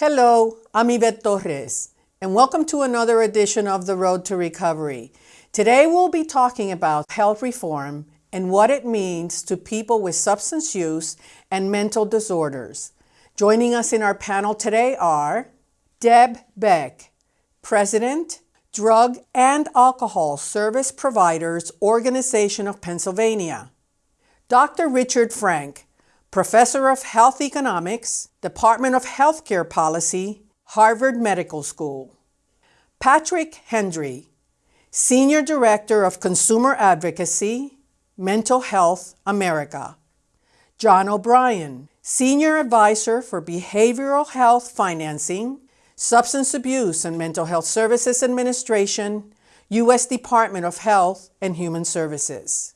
Hello, I'm Yvette Torres, and welcome to another edition of The Road to Recovery. Today we'll be talking about health reform and what it means to people with substance use and mental disorders. Joining us in our panel today are Deb Beck, President, Drug and Alcohol Service Providers Organization of Pennsylvania, Dr. Richard Frank, Professor of Health Economics, Department of Healthcare Policy, Harvard Medical School. Patrick Hendry, Senior Director of Consumer Advocacy, Mental Health America. John O'Brien, Senior Advisor for Behavioral Health Financing, Substance Abuse and Mental Health Services Administration, U.S. Department of Health and Human Services.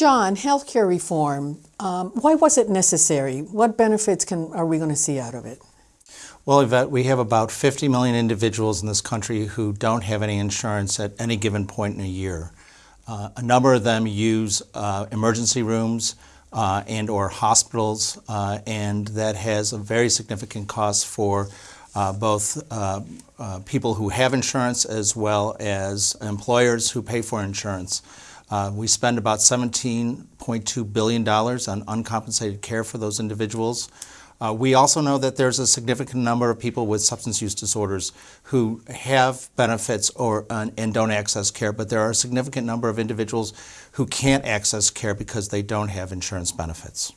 John, healthcare reform, um, why was it necessary? What benefits can, are we going to see out of it? Well, Yvette, we have about 50 million individuals in this country who don't have any insurance at any given point in a year. Uh, a number of them use uh, emergency rooms uh, and or hospitals, uh, and that has a very significant cost for uh, both uh, people who have insurance as well as employers who pay for insurance. Uh, we spend about $17.2 billion on uncompensated care for those individuals. Uh, we also know that there's a significant number of people with substance use disorders who have benefits or and don't access care, but there are a significant number of individuals who can't access care because they don't have insurance benefits.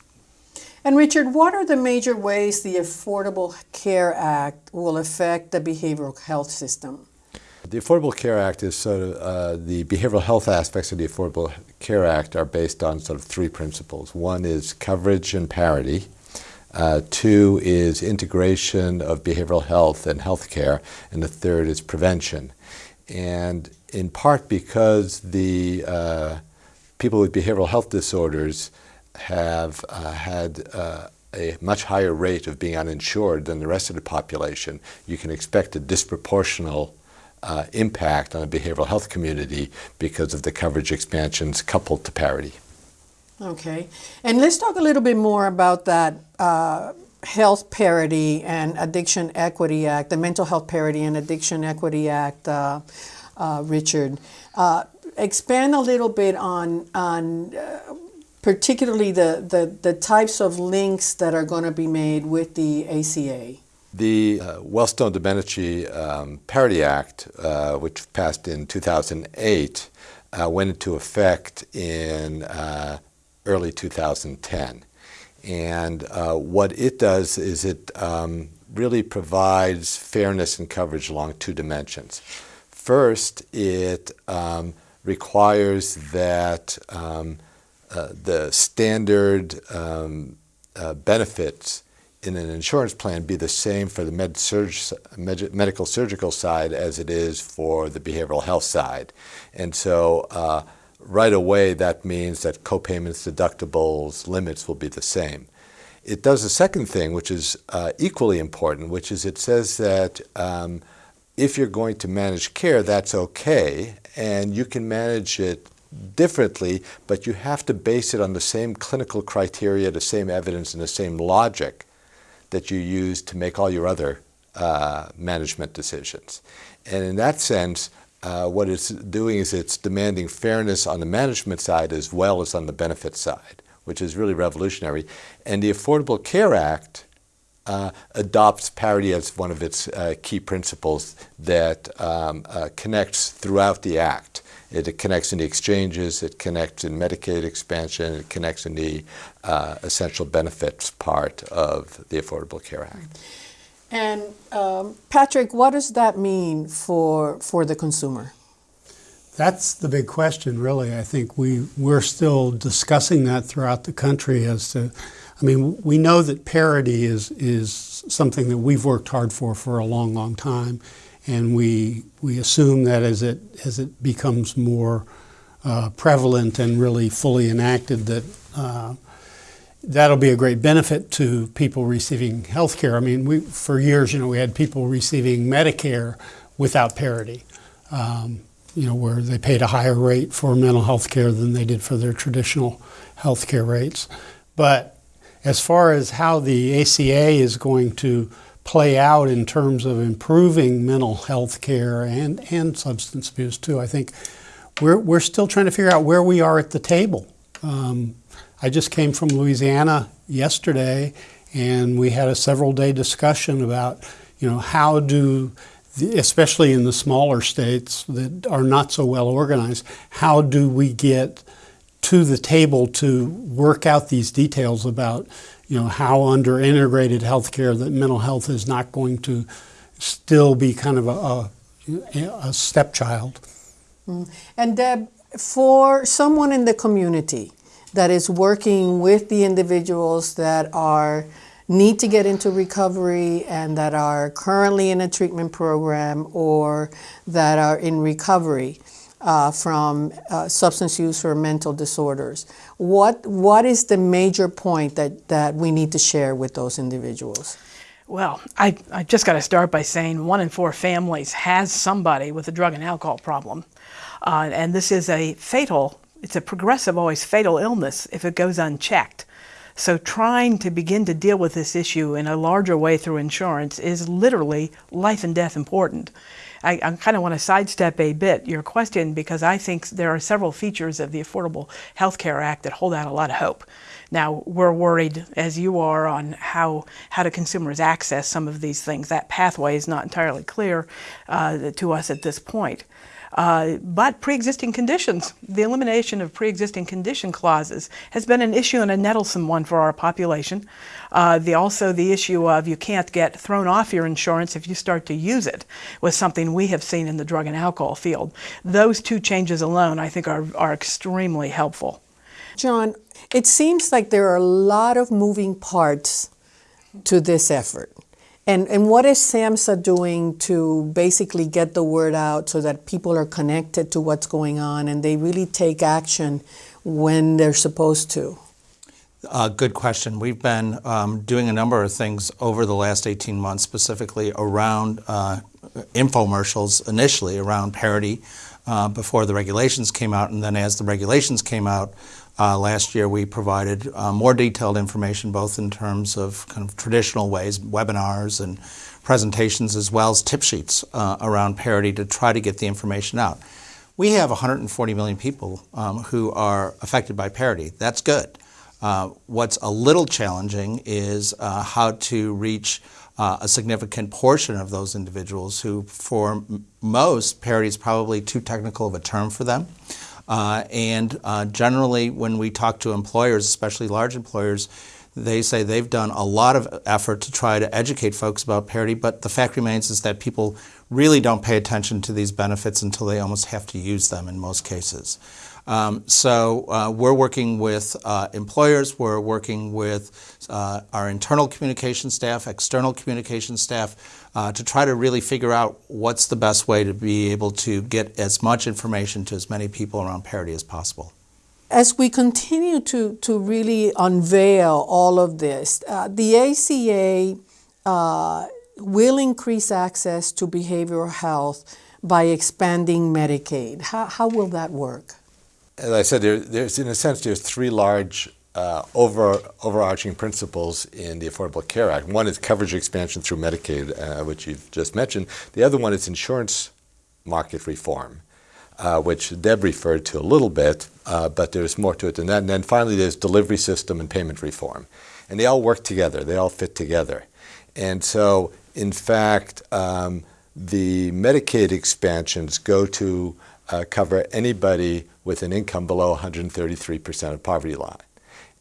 And Richard, what are the major ways the Affordable Care Act will affect the behavioral health system? The Affordable Care Act is sort of uh, the behavioral health aspects of the Affordable Care Act are based on sort of three principles. One is coverage and parity. Uh, two is integration of behavioral health and healthcare, and the third is prevention. And in part because the uh, people with behavioral health disorders have uh, had uh, a much higher rate of being uninsured than the rest of the population, you can expect a disproportional uh, impact on the behavioral health community because of the coverage expansions coupled to parity. Okay, and let's talk a little bit more about that uh, Health Parity and Addiction Equity Act, the Mental Health Parity and Addiction Equity Act, uh, uh Richard. Uh, expand a little bit on, on uh, particularly the, the, the types of links that are going to be made with the ACA. The uh, Wellstone-Domenici um, Parity Act, uh, which passed in 2008, uh, went into effect in uh, early 2010. And uh, what it does is it um, really provides fairness and coverage along two dimensions. First, it um, requires that um, uh, the standard um, benefits in an insurance plan be the same for the med surg, med medical surgical side as it is for the behavioral health side. And so uh, right away that means that copayments, deductibles, limits will be the same. It does a second thing which is uh, equally important, which is it says that um, if you're going to manage care, that's okay, and you can manage it differently, but you have to base it on the same clinical criteria, the same evidence, and the same logic that you use to make all your other uh, management decisions. And in that sense, uh, what it's doing is it's demanding fairness on the management side as well as on the benefit side, which is really revolutionary. And the Affordable Care Act uh, adopts parity as one of its uh, key principles that um, uh, connects throughout the Act. It connects in the exchanges, it connects in Medicaid expansion, it connects in the uh, essential benefits part of the Affordable Care Act. And um, Patrick, what does that mean for, for the consumer? That's the big question, really. I think we, we're still discussing that throughout the country as to, I mean, we know that parity is, is something that we've worked hard for for a long, long time and we we assume that as it as it becomes more uh, prevalent and really fully enacted, that uh, that'll be a great benefit to people receiving health care. I mean, we for years, you know, we had people receiving Medicare without parity. Um, you know, where they paid a higher rate for mental health care than they did for their traditional health care rates. But as far as how the ACA is going to play out in terms of improving mental health care and, and substance abuse too. I think we're, we're still trying to figure out where we are at the table. Um, I just came from Louisiana yesterday and we had a several day discussion about, you know, how do, especially in the smaller states that are not so well organized, how do we get to the table to work out these details about you know, how under integrated healthcare that mental health is not going to still be kind of a, a, a stepchild. Mm. And Deb, for someone in the community that is working with the individuals that are need to get into recovery and that are currently in a treatment program or that are in recovery, uh, from uh, substance use or mental disorders. What, what is the major point that, that we need to share with those individuals? Well, I, I just got to start by saying one in four families has somebody with a drug and alcohol problem. Uh, and this is a fatal, it's a progressive, always fatal illness if it goes unchecked. So trying to begin to deal with this issue in a larger way through insurance is literally life and death important. I, I kind of want to sidestep a bit your question because I think there are several features of the Affordable Health Care Act that hold out a lot of hope. Now, we're worried, as you are, on how, how do consumers access some of these things. That pathway is not entirely clear uh, to us at this point. Uh, but pre-existing conditions, the elimination of pre-existing condition clauses has been an issue and a nettlesome one for our population. Uh, the, also the issue of you can't get thrown off your insurance if you start to use it was something we have seen in the drug and alcohol field. Those two changes alone I think are, are extremely helpful. John, it seems like there are a lot of moving parts to this effort. And, and what is SAMHSA doing to basically get the word out so that people are connected to what's going on and they really take action when they're supposed to? Uh, good question. We've been um, doing a number of things over the last 18 months, specifically around uh, infomercials, initially around parity uh, before the regulations came out, and then as the regulations came out, uh, last year, we provided uh, more detailed information, both in terms of kind of traditional ways, webinars and presentations, as well as tip sheets uh, around parity to try to get the information out. We have 140 million people um, who are affected by parity. That's good. Uh, what's a little challenging is uh, how to reach uh, a significant portion of those individuals who, for most, parity is probably too technical of a term for them. Uh, and uh, generally, when we talk to employers, especially large employers, they say they've done a lot of effort to try to educate folks about parity, but the fact remains is that people really don't pay attention to these benefits until they almost have to use them in most cases. Um, so uh, we're working with uh, employers, we're working with uh, our internal communication staff, external communication staff, uh, to try to really figure out what's the best way to be able to get as much information to as many people around parity as possible. As we continue to, to really unveil all of this, uh, the ACA uh, will increase access to behavioral health by expanding Medicaid. How, how will that work? as I said, there, there's in a sense there's three large uh, over, overarching principles in the Affordable Care Act. One is coverage expansion through Medicaid, uh, which you've just mentioned. The other one is insurance market reform, uh, which Deb referred to a little bit, uh, but there's more to it than that. And then finally, there's delivery system and payment reform, and they all work together. They all fit together, and so in fact, um, the Medicaid expansions go to uh, cover anybody with an income below 133% of poverty line.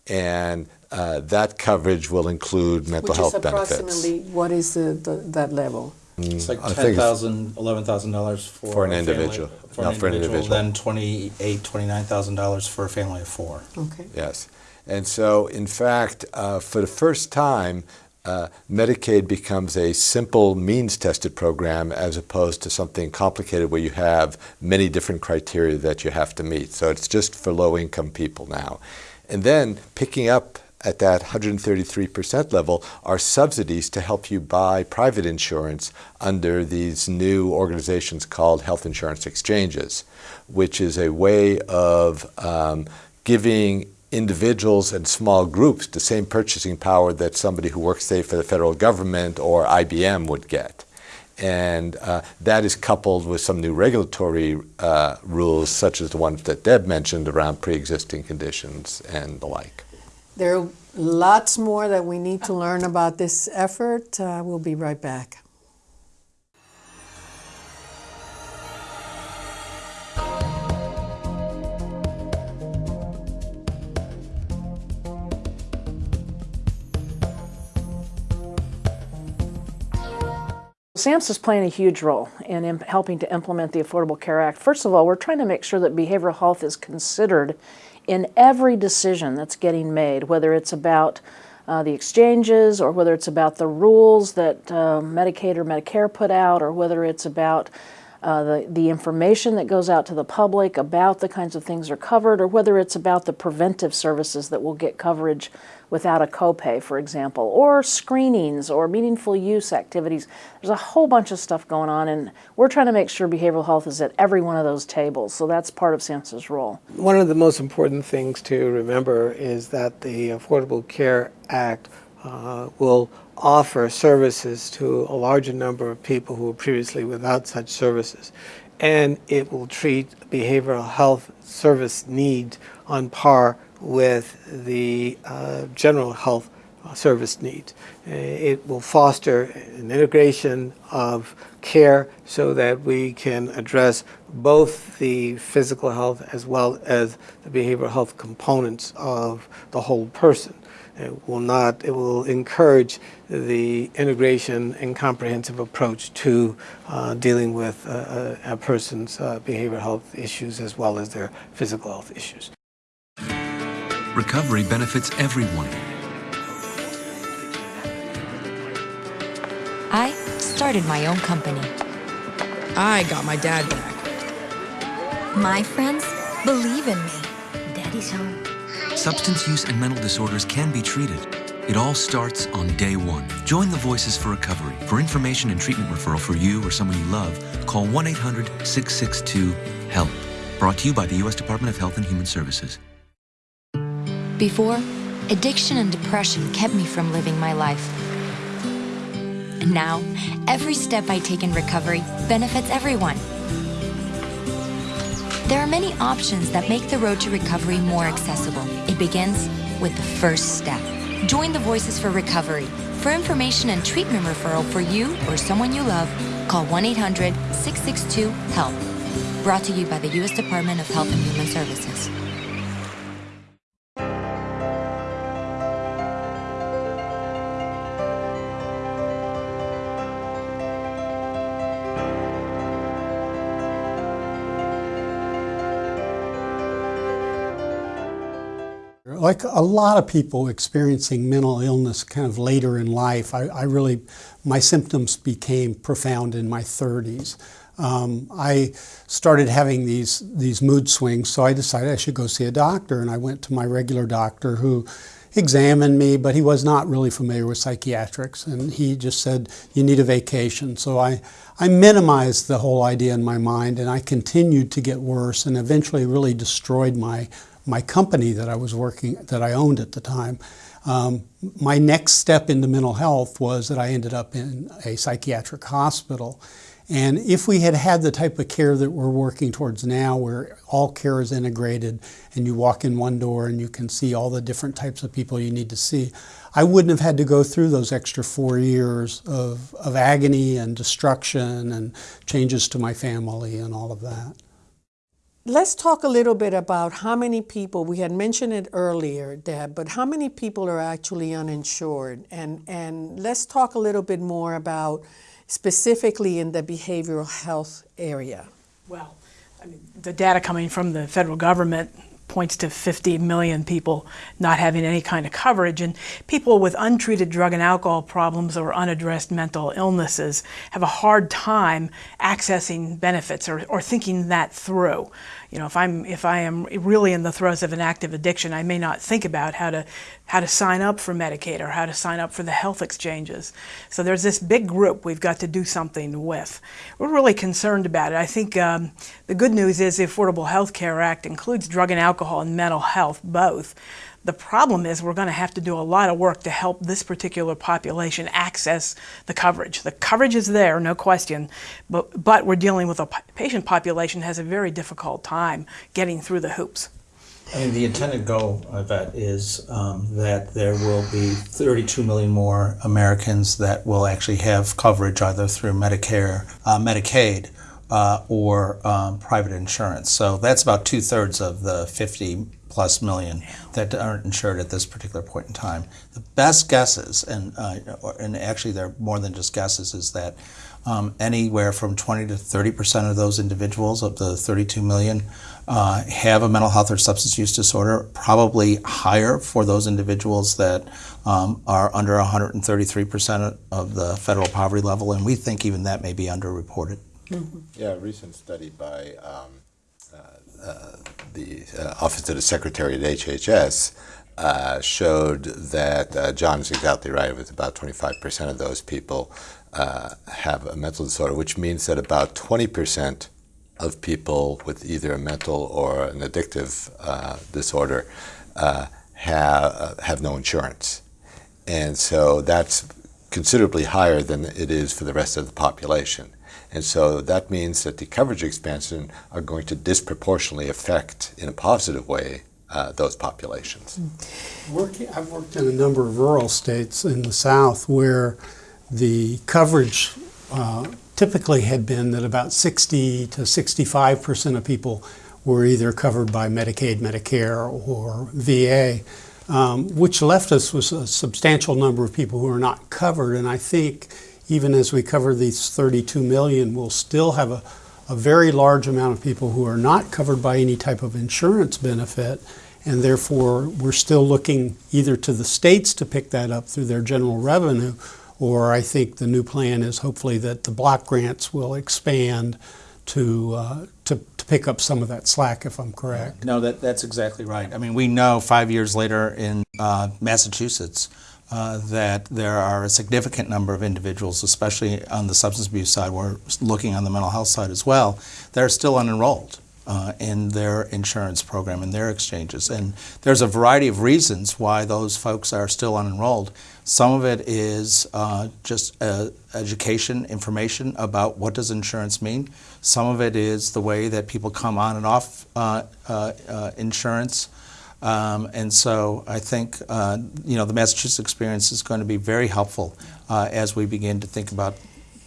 And uh, that coverage will include mental Which health is benefits. approximately, what is the, the, that level? It's like I think it's- $10,000, $11,000 for, For an a family- individual. For No, an for an individual, individual. then $28,000, $29,000 for a family of four. Okay. Yes. And so, in fact, uh, for the first time, uh, Medicaid becomes a simple means tested program as opposed to something complicated where you have many different criteria that you have to meet. So it's just for low income people now. And then picking up at that 133% level are subsidies to help you buy private insurance under these new organizations called health insurance exchanges, which is a way of um, giving individuals and small groups the same purchasing power that somebody who works, say, for the federal government or IBM would get. And uh, that is coupled with some new regulatory uh, rules, such as the ones that Deb mentioned around pre-existing conditions and the like. There are lots more that we need to learn about this effort. Uh, we'll be right back. SAMHSA is playing a huge role in helping to implement the Affordable Care Act. First of all, we're trying to make sure that behavioral health is considered in every decision that's getting made, whether it's about uh, the exchanges or whether it's about the rules that uh, Medicaid or Medicare put out or whether it's about uh, the, the information that goes out to the public about the kinds of things that are covered, or whether it's about the preventive services that will get coverage without a copay, for example, or screenings or meaningful use activities. There's a whole bunch of stuff going on, and we're trying to make sure behavioral health is at every one of those tables. So that's part of SAMHSA's role. One of the most important things to remember is that the Affordable Care Act uh, will offer services to a larger number of people who were previously without such services. And it will treat behavioral health service needs on par with the uh, general health service needs. Uh, It will foster an integration of care so that we can address both the physical health as well as the behavioral health components of the whole person. It will not, it will encourage the integration and comprehensive approach to uh, dealing with uh, a, person's uh, behavioral health issues as well as their physical health issues. Recovery benefits everyone. I started my own company. I got my dad back. My friends believe in me. Daddy's home. Substance use and mental disorders can be treated. It all starts on day one. Join the Voices for Recovery. For information and treatment referral for you or someone you love, call 1 800 662 HELP. Brought to you by the U.S. Department of Health and Human Services. Before, addiction and depression kept me from living my life. And now, every step I take in recovery benefits everyone. There are many options that make the road to recovery more accessible. It begins with the first step. Join the Voices for Recovery. For information and treatment referral for you or someone you love, call 1 800 662 HELP. Brought to you by the U.S. Department of Health and Human Services. Like a lot of people experiencing mental illness kind of later in life, I, I really, my symptoms became profound in my 30s. Um, I started having these, these mood swings, so I decided I should go see a doctor. And I went to my regular doctor who examined me, but he was not really familiar with psychiatrics. And he just said, You need a vacation. So I, I minimized the whole idea in my mind, and I continued to get worse and eventually really destroyed my my company that I was working, that I owned at the time. Um, my next step into mental health was that I ended up in a psychiatric hospital. And if we had had the type of care that we're working towards now, where all care is integrated and you walk in one door and you can see all the different types of people you need to see, I wouldn't have had to go through those extra four years of, of agony and destruction and changes to my family and all of that. Let's talk a little bit about how many people, we had mentioned it earlier, Deb, but how many people are actually uninsured? And, and let's talk a little bit more about specifically in the behavioral health area. Well, I mean, the data coming from the federal government points to 50 million people not having any kind of coverage. And people with untreated drug and alcohol problems or unaddressed mental illnesses have a hard time accessing benefits or, or thinking that through. You know, if I'm if I am really in the throes of an active addiction, I may not think about how to how to sign up for Medicaid or how to sign up for the health exchanges. So there's this big group we've got to do something with. We're really concerned about it. I think um, the good news is the Affordable Health Care Act includes drug and alcohol alcohol and mental health both. The problem is we're going to have to do a lot of work to help this particular population access the coverage. The coverage is there, no question, but, but we're dealing with a patient population that has a very difficult time getting through the hoops. I mean, the intended goal that is um, that there will be 32 million more Americans that will actually have coverage either through Medicare, uh, Medicaid, uh, or um, private insurance. So that's about two thirds of the 50 plus million that aren't insured at this particular point in time. The best guesses, and uh, and actually they're more than just guesses, is that um, anywhere from 20 to 30 percent of those individuals of the 32 million uh, have a mental health or substance use disorder. Probably higher for those individuals that um, are under 133 percent of the federal poverty level, and we think even that may be underreported. Mm-hmm. Yeah, a recent study by um, uh, uh, the uh, Office of the Secretary at HHS uh, showed that uh, John is exactly right. With about 25% of those people uh, have a mental disorder, which means that about 20% of people with either a mental or an addictive disorder have have no insurance, and so that's considerably higher than it is for the rest of the population. And so that means that the coverage expansion are going to disproportionately affect, in a positive way, uh, those populations. Working, I've worked in a number of rural states in the South where the coverage uh, typically had been that about 60 to 65 percent of people were either covered by Medicaid, Medicare, or VA, um, which left us with a substantial number of people who are not covered. And I think even as we cover these 32 million, we'll still have a, a very large amount of people who are not covered by any type of insurance benefit. And therefore, we're still looking either to the states to pick that up through their general revenue, or I think the new plan is hopefully that the block grants will expand to, uh, to, to, pick up some of that slack, if I'm correct. No, that, that's exactly right. I mean, we know five years later in uh, Massachusetts, uh, that there are a significant number of individuals, especially on the substance abuse side, we're looking on the mental health side as well, that are still unenrolled. Uh, in their insurance program, in their exchanges. And there's a variety of reasons why those folks are still unenrolled. Some of it is uh, just uh, education, information about what does insurance mean. Some of it is the way that people come on and off uh, uh, insurance. Um, and so I think uh, you know the Massachusetts experience is going to be very helpful uh, as we begin to think about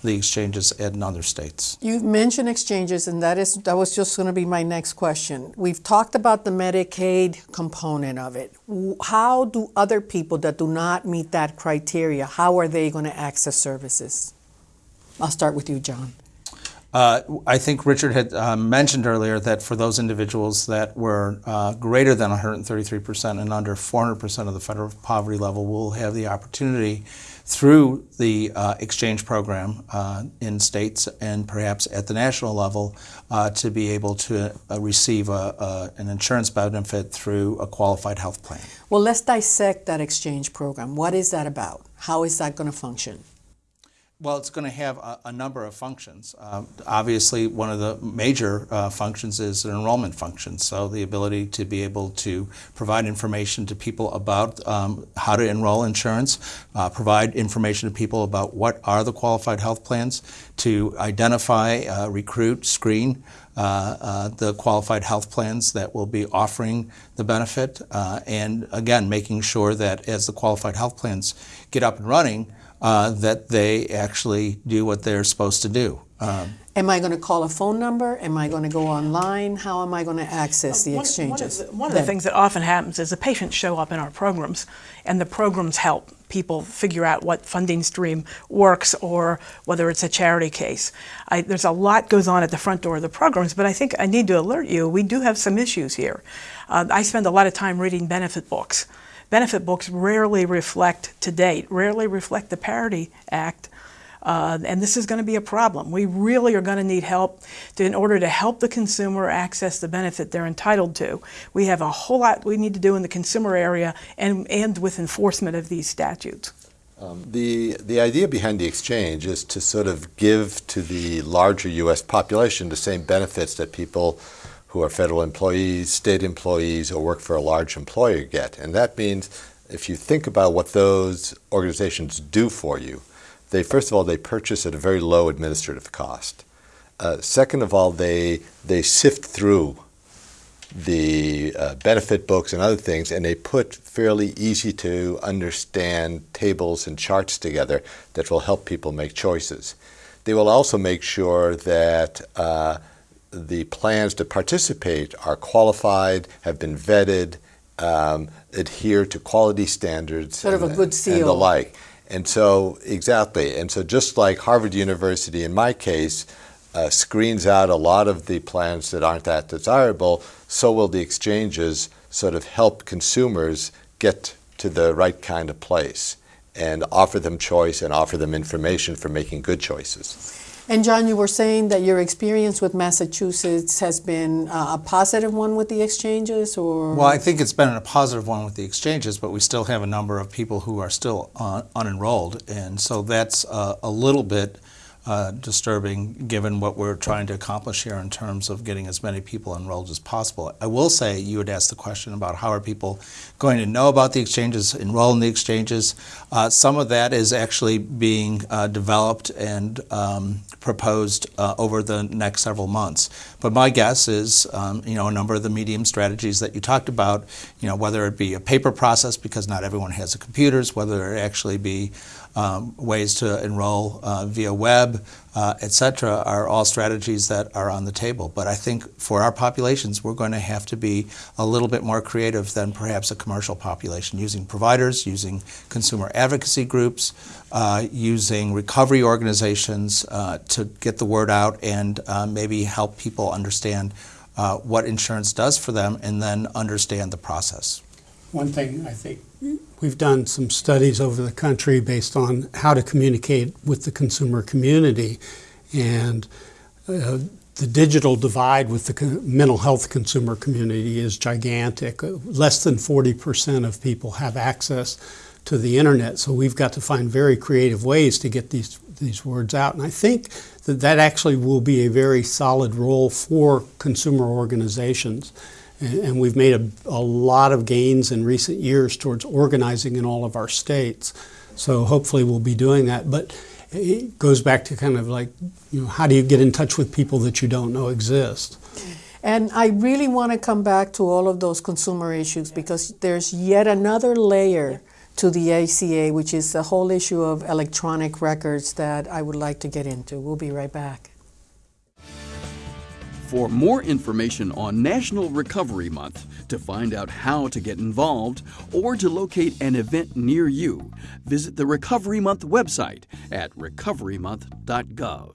the exchanges in other states. You've mentioned exchanges, and that is that was just going to be my next question. We've talked about the Medicaid component of it. How do other people that do not meet that criteria? How are they going to access services? I'll start with you, John. Uh, I think Richard had uh, mentioned earlier that for those individuals that were uh, greater than 133% and under 400% of the federal poverty level will have the opportunity through the uh, exchange program uh, in states and perhaps at the national level uh, to be able to receive a, a, an insurance benefit through a qualified health plan. Well, let's dissect that exchange program. What is that about? How is that going to function? Well, it's going to have a, a number of functions. Uh, obviously, one of the major uh, functions is an enrollment function. So, the ability to be able to provide information to people about um, how to enroll insurance, uh, provide information to people about what are the qualified health plans, to identify, uh, recruit, screen uh, uh, the qualified health plans that will be offering the benefit, and again, making sure that as the qualified health plans get up and running, uh, that they actually do what they're supposed to do. Um, am I going to call a phone number? Am I going to go online? How am I going to access the exchanges? One, of the, one of the things that often happens is the patients show up in our programs, and the programs help people figure out what funding stream works or whether it's a charity case. I, there's a lot goes on at the front door of the programs, but I think I need to alert you, we do have some issues here. Uh, I spend a lot of time reading benefit books benefit books rarely reflect, to date, rarely reflect the Parity Act. Uh, and this is going to be a problem. We really are going to need help to, in order to help the consumer access the benefit they're entitled to. We have a whole lot we need to do in the consumer area and, and with enforcement of these statutes. Um, the, the idea behind the exchange is to sort of give to the larger U.S. population the same benefits that people who are federal employees, state employees, or work for a large employer get. And that means if you think about what those organizations do for you, they first of all they purchase at a very low administrative cost. Uh, second of all, they they sift through the uh, benefit books and other things, and they put fairly easy to understand tables and charts together that will help people make choices. They will also make sure that uh, the plans to participate are qualified, have been vetted, um, adhere to quality standards, Sort of a and- good and the like. And so, exactly. And so, just like Harvard University, in my case, uh, screens out a lot of the plans that aren't that desirable, so will the exchanges sort of help consumers get to the right kind of place and offer them choice and offer them information for making good choices. And John, you were saying that your experience with Massachusetts has been uh, a positive one with the exchanges, or? Well, I think it's been a positive one with the exchanges, but we still have a number of people who are still uh, unenrolled, and so that's uh, a little bit uh, disturbing given what we're trying to accomplish here in terms of getting as many people enrolled as possible. I will say you had asked the question about how are people going to know about the exchanges, enroll in the exchanges. Uh, some of that is actually being uh, developed and um, proposed uh, over the next several months. But my guess is, um, you know, a number of the medium strategies that you talked about, you know, whether it be a paper process because not everyone has a computers, whether it actually be um, ways to enroll uh, via web, uh, et cetera, are all strategies that are on the table. But I think for our populations, we're going to have to be a little bit more creative than perhaps a commercial population, using providers, using consumer advocacy groups, uh, using recovery organizations uh, to get the word out and uh, maybe help people understand uh, what insurance does for them and then understand the process. One thing I think we've done some studies over the country based on how to communicate with the consumer community, and uh, the digital divide with the mental health consumer community is gigantic. Uh, Less than 40% of people have access to the internet, so we've got to find very creative ways to get these these words out. And I think that that actually will be a very solid role for consumer organizations. And, we've made a, a lot of gains in recent years towards organizing in all of our states. So hopefully we'll be doing that. But it goes back to kind of like, you know, how do you get in touch with people that you don't know exist? And I really want to come back to all of those consumer issues because there's yet another layer to the ACA, which is the whole issue of electronic records that I would like to get into. We'll be right back. For more information on National Recovery Month, to find out how to get involved, or to locate an event near you, visit the Recovery Month website at recoverymonth.gov.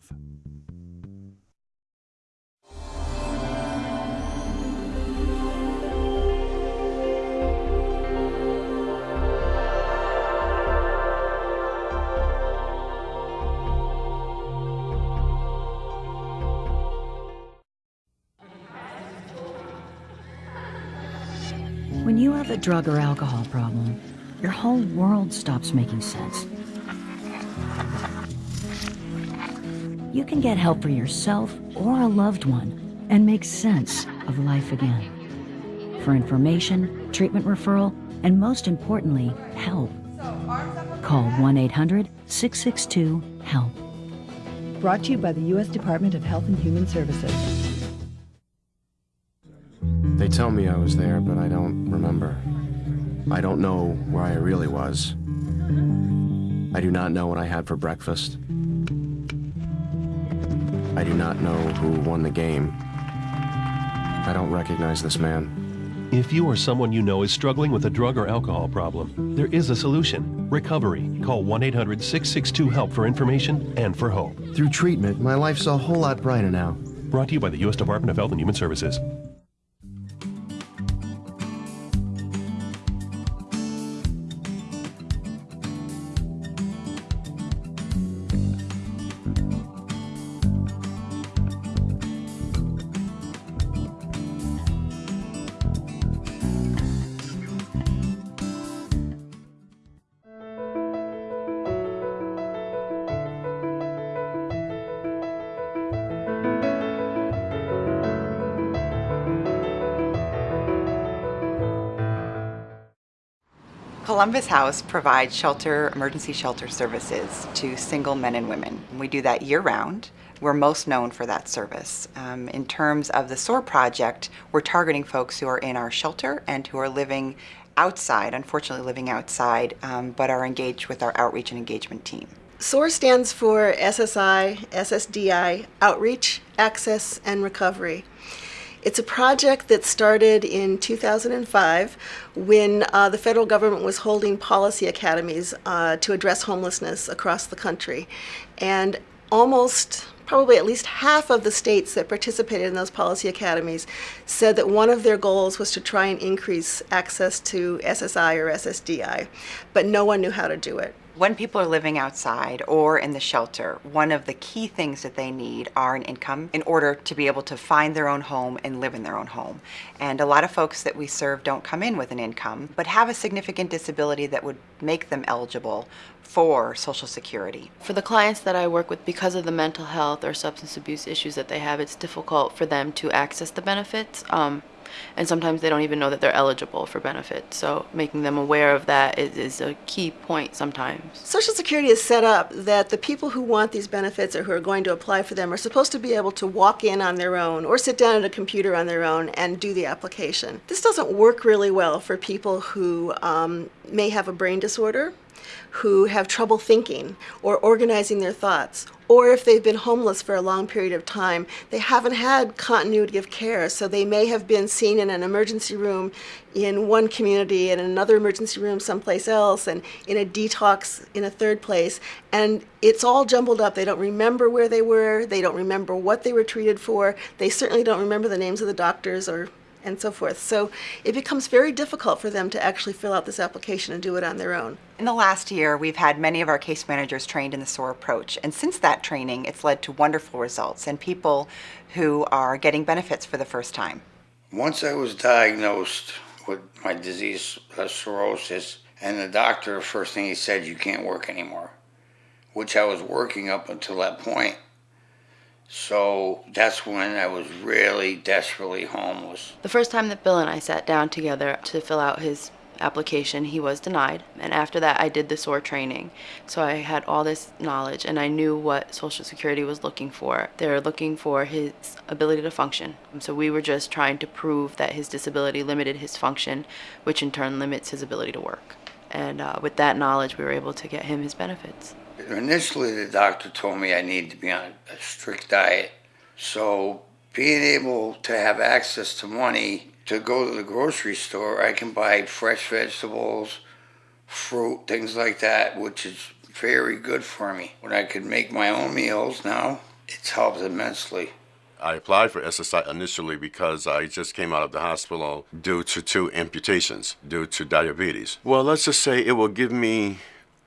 When you have a drug or alcohol problem, your whole world stops making sense. You can get help for yourself or a loved one and make sense of life again. For information, treatment referral, and most importantly, help, call 1 800 662 HELP. Brought to you by the U.S. Department of Health and Human Services. They tell me I was there, but I don't remember. I don't know where I really was. I do not know what I had for breakfast. I do not know who won the game. I don't recognize this man. If you or someone you know is struggling with a drug or alcohol problem, there is a solution recovery. Call 1 800 662 HELP for information and for hope. Through treatment, my life's a whole lot brighter now. Brought to you by the U.S. Department of Health and Human Services. Columbus House provides shelter, emergency shelter services to single men and women. We do that year round. We're most known for that service. Um, in terms of the SOAR project, we're targeting folks who are in our shelter and who are living outside, unfortunately living outside, um, but are engaged with our outreach and engagement team. SOAR stands for SSI, SSDI, Outreach, Access, and Recovery. It's a project that started in 2005 when uh, the federal government was holding policy academies uh, to address homelessness across the country. And almost probably at least half of the states that participated in those policy academies said that one of their goals was to try and increase access to SSI or SSDI, but no one knew how to do it. When people are living outside or in the shelter, one of the key things that they need are an income in order to be able to find their own home and live in their own home. And a lot of folks that we serve don't come in with an income, but have a significant disability that would make them eligible for Social Security. For the clients that I work with, because of the mental health or substance abuse issues that they have, it's difficult for them to access the benefits. Um, and sometimes they don't even know that they're eligible for benefits. So making them aware of that is, is a key point sometimes. Social Security is set up that the people who want these benefits or who are going to apply for them are supposed to be able to walk in on their own or sit down at a computer on their own and do the application. This doesn't work really well for people who um, may have a brain disorder who have trouble thinking or organizing their thoughts, or if they've been homeless for a long period of time, they haven't had continuity of care, so they may have been seen in an emergency room in one community and in another emergency room someplace else and in a detox in a third place. And it's all jumbled up. They don't remember where they were. They don't remember what they were treated for. They certainly don't remember the names of the doctors or and so forth. So it becomes very difficult for them to actually fill out this application and do it on their own. In the last year, we've had many of our case managers trained in the SOAR approach, and since that training, it's led to wonderful results and people who are getting benefits for the first time. Once I was diagnosed with my disease, uh, cirrhosis, and the doctor, first thing he said, you can't work anymore, which I was working up until that point. So that's when I was really desperately homeless. The first time that Bill and I sat down together to fill out his application, he was denied. And after that, I did the SOAR training. So I had all this knowledge and I knew what Social Security was looking for. They're looking for his ability to function. So we were just trying to prove that his disability limited his function, which in turn limits his ability to work. And uh, with that knowledge, we were able to get him his benefits. Initially, the doctor told me I needed to be on a strict diet. So, being able to have access to money to go to the grocery store, I can buy fresh vegetables, fruit, things like that, which is very good for me. When I can make my own meals now, it's helped immensely. I applied for SSI initially because I just came out of the hospital due to two amputations due to diabetes. Well, let's just say it will give me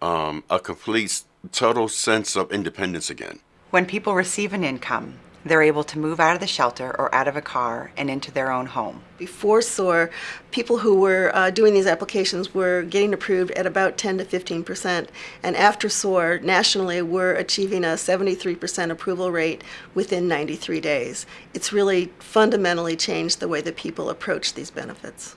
um, a complete total sense of independence again. When people receive an income, they're able to move out of the shelter or out of a car and into their own home. Before SOAR, people who were uh, doing these applications were getting approved at about 10 to 15 percent, and after SOAR, nationally, we're achieving a 73 percent approval rate within 93 days. It's really fundamentally changed the way that people approach these benefits.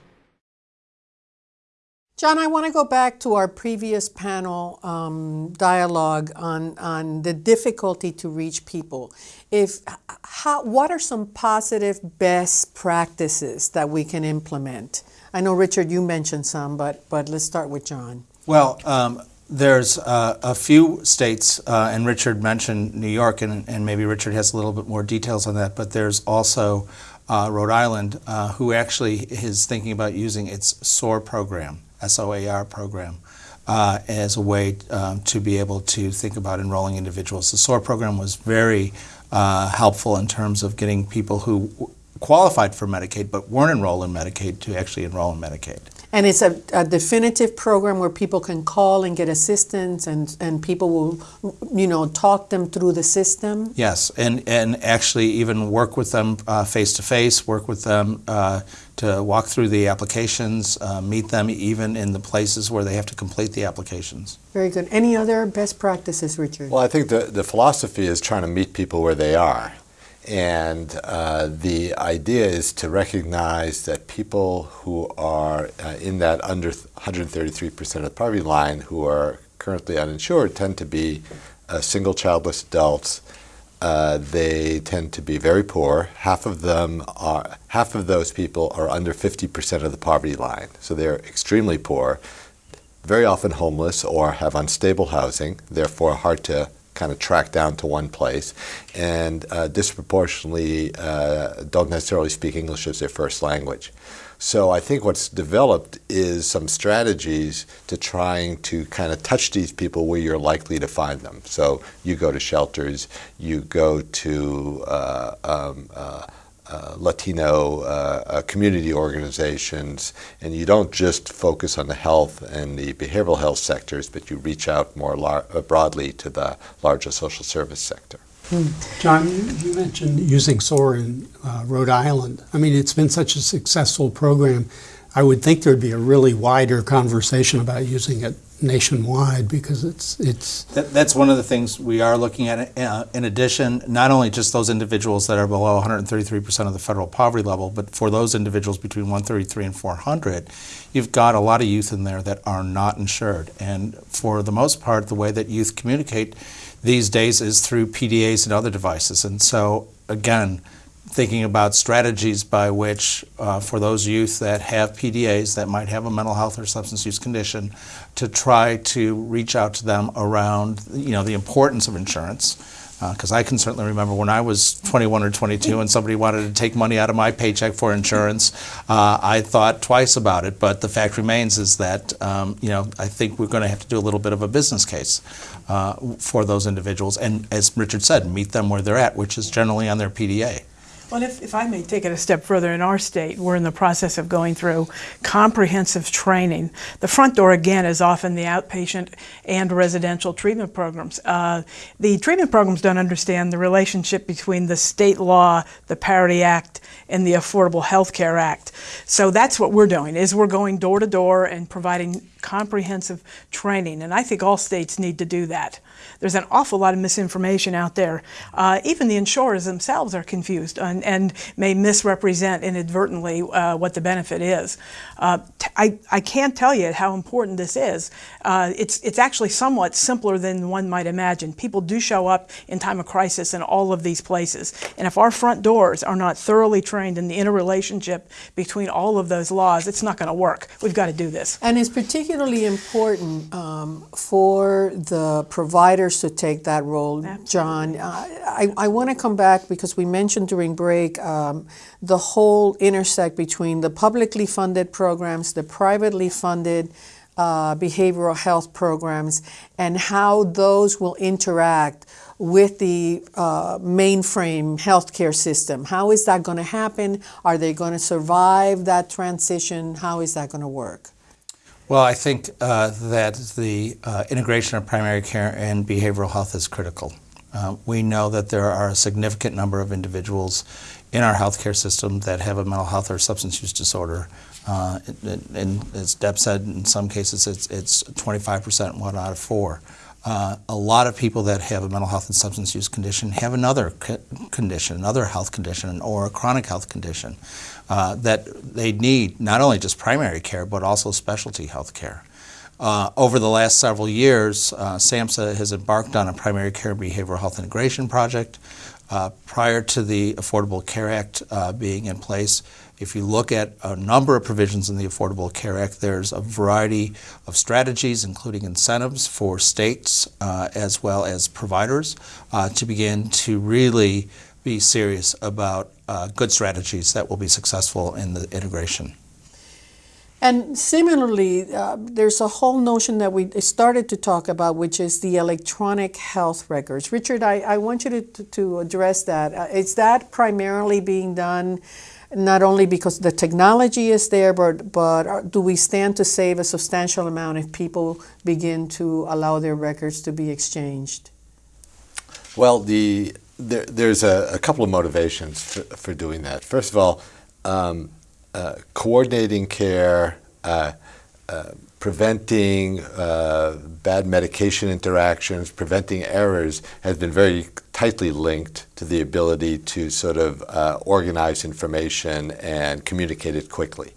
John, I want to go back to our previous panel um, dialogue on, on the difficulty to reach people. If, how, what are some positive best practices that we can implement? I know, Richard, you mentioned some, but, but let's start with John. Well, um, there's uh, a few states, uh, and Richard mentioned New York, and, and maybe Richard has a little bit more details on that, but there's also uh, Rhode Island, uh, who actually is thinking about using its SOAR program. SOAR program uh, as a way um, to be able to think about enrolling individuals. The SOAR program was very uh, helpful in terms of getting people who qualified for Medicaid but weren't enrolled in Medicaid to actually enroll in Medicaid. And it's a, a, definitive program where people can call and get assistance, and, and people will, you know, talk them through the system. Yes, and, and actually even work with them face to face, work with them uh, to walk through the applications, uh, meet them even in the places where they have to complete the applications. Very good. Any other best practices, Richard? Well, I think the, the philosophy is trying to meet people where they are. and uh, the idea is to recognize that people who are uh, in that under 133% of the poverty line who are currently uninsured tend to be uh, single childless adults. Uh, they tend to be very poor. Half of them are, half of those people are under 50% of the poverty line. So they're extremely poor, very often homeless or have unstable housing, therefore hard to kind of track down to one place, and uh, disproportionately uh, don't necessarily speak English as their first language. So I think what's developed is some strategies to trying to kind of touch these people where you're likely to find them. So you go to shelters, you go to uh, um, uh, uh, Latino uh, uh, community organizations, and you don't just focus on the health and the behavioral health sectors, but you reach out more uh, broadly to the larger social service sector. Hmm. John, you, you, mentioned using SOAR in uh, Rhode Island. I mean, it's been such a successful program. I would think there'd be a really wider conversation about using it nationwide because it's it's that, that's one of the things we are looking at uh, in addition not only just those individuals that are below 133% of the federal poverty level but for those individuals between 133 and 400 you've got a lot of youth in there that are not insured and for the most part the way that youth communicate these days is through PDAs and other devices and so again thinking about strategies by which, uh, for those youth that have PDAs that might have a mental health or substance use condition, to try to reach out to them around, you know, the importance of insurance. Because uh, I can certainly remember when I was 21 or 22 and somebody wanted to take money out of my paycheck for insurance, uh, I thought twice about it. But the fact remains is that, um, you know, I think we're going to have to do a little bit of a business case uh, for those individuals. And as Richard said, meet them where they're at, which is generally on their PDA. Well, if, if I may take it a step further, in our state, we're in the process of going through comprehensive training. The front door, again, is often the outpatient and residential treatment programs. Uh, the treatment programs don't understand the relationship between the state law, the Parity Act, and the Affordable Health Care Act. So that's what we're doing, is we're going door to door and providing comprehensive training, and I think all states need to do that. There's an awful lot of misinformation out there. Uh, even the insurers themselves are confused and, and may misrepresent inadvertently uh, what the benefit is. Uh, I, I can't tell you how important this is. Uh, it's, it's actually somewhat simpler than one might imagine. People do show up in time of crisis in all of these places. And if our front doors are not thoroughly trained in the interrelationship between all of those laws, it's not going to work. We've got to do this. And it's particularly important um, for the providers to take that role, Absolutely. John. Uh, I, I want to come back because we mentioned during break um, the whole intersect between the publicly funded programs, the privately funded uh, behavioral health programs, and how those will interact with the uh, mainframe healthcare system. How is that going to happen? Are they going to survive that transition? How is that going to work? Well, I think uh, that the uh, integration of primary care and behavioral health is critical. Uh, we know that there are a significant number of individuals in our healthcare system that have a mental health or substance use disorder. Uh, and, as Deb said, in some cases it's, it's 25%, one out of four. Uh, a lot of people that have a mental health and substance use condition have another co condition, another health condition, or a chronic health condition uh, that they need not only just primary care but also specialty health care. Uh, over the last several years, uh, SAMHSA has embarked on a primary care behavioral health integration project. Uh, prior to the Affordable Care Act uh, being in place, if you look at a number of provisions in the Affordable Care Act, there's a variety of strategies, including incentives for states uh, as well as providers, uh, to begin to really be serious about uh, good strategies that will be successful in the integration. And similarly, uh, there's a whole notion that we started to talk about, which is the electronic health records. Richard, I, I want you to, to address that. Uh, is that primarily being done not only because the technology is there, but, but do we stand to save a substantial amount if people begin to allow their records to be exchanged? Well, the, there, there's a, a, couple of motivations for, for, doing that. First of all, um, uh, coordinating care, uh, preventing uh, bad medication interactions, preventing errors has been very tightly linked to the ability to sort of uh, organize information and communicate it quickly.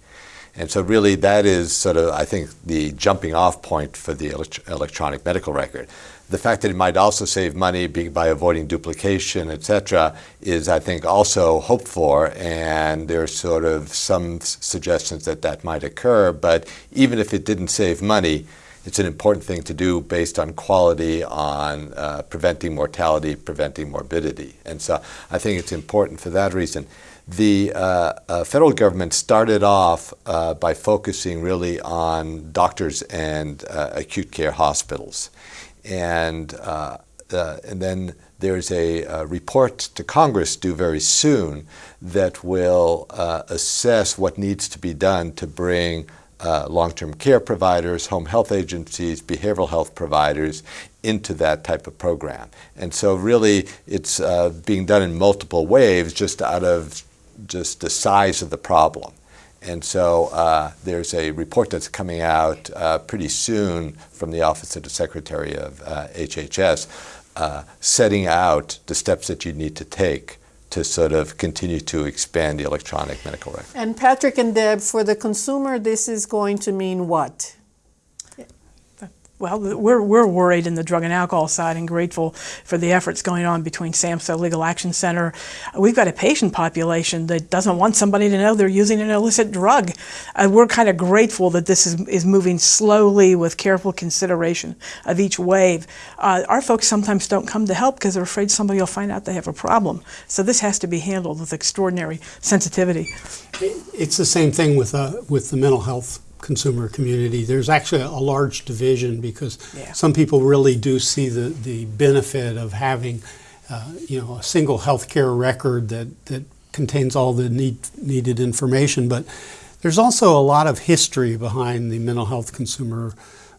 And so really that is sort of, I think, the jumping off point for the elect electronic medical record. The fact that it might also save money by avoiding duplication, et cetera, is, I think, also hoped for, and there's sort of some suggestions that that might occur. But even if it didn't save money, it's an important thing to do based on quality, on uh, preventing mortality, preventing morbidity. And so I think it's important for that reason. The uh, uh, federal government started off uh, by focusing really on doctors and uh, acute care hospitals. And, uh, uh, and then there's a, a, report to Congress due very soon that will uh, assess what needs to be done to bring uh, long-term care providers, home health agencies, behavioral health providers into that type of program. And so really it's uh, being done in multiple waves just out of just the size of the problem. And so uh, there's a report that's coming out uh, pretty soon from the Office of the Secretary of uh, HHS uh, setting out the steps that you need to take to sort of continue to expand the electronic medical record. And Patrick and Deb, for the consumer, this is going to mean what? Well, we're, we're worried in the drug and alcohol side and grateful for the efforts going on between SAMHSA Legal Action Center. We've got a patient population that doesn't want somebody to know they're using an illicit drug. Uh, we're kind of grateful that this is, is moving slowly with careful consideration of each wave. Uh, our folks sometimes don't come to help because they're afraid somebody will find out they have a problem. So this has to be handled with extraordinary sensitivity. It's the same thing with, uh, with the mental health consumer community. There's actually a large division because yeah. some people really do see the, the benefit of having uh, you know, a single healthcare record that, that contains all the need, needed information. But there's also a lot of history behind the mental health consumer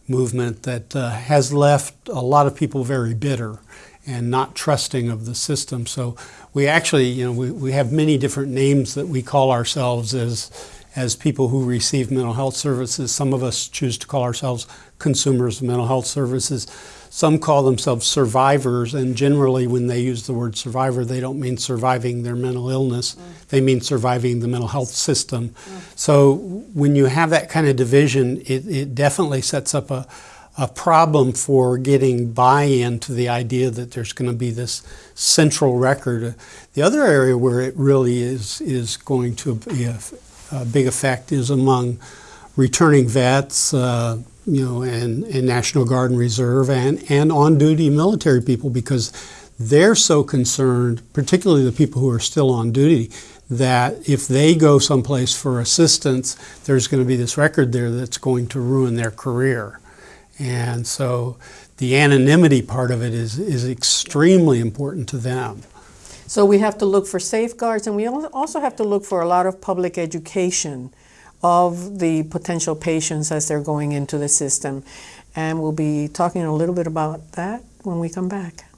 movement that uh, has left a lot of people very bitter and not trusting of the system. So we actually, you know, we, we have many different names that we call ourselves as as people who receive mental health services. Some of us choose to call ourselves consumers of mental health services. Some call themselves survivors, and generally, when they use the word survivor, they don't mean surviving their mental illness, mm. they mean surviving the mental health system. Mm. So, when you have that kind of division, it, it definitely sets up a, a problem for getting buy in to the idea that there's going to be this central record. The other area where it really is, is going to be a, uh, big effect is among returning vets, uh, you know, and, and National Guard and Reserve, and, and on-duty military people because they're so concerned, particularly the people who are still on duty, that if they go someplace for assistance, there's going to be this record there that's going to ruin their career. And so the anonymity part of it is, is extremely important to them. So we have to look for safeguards and we also have to look for a lot of public education of the potential patients as they're going into the system. And we'll be talking a little bit about that when we come back.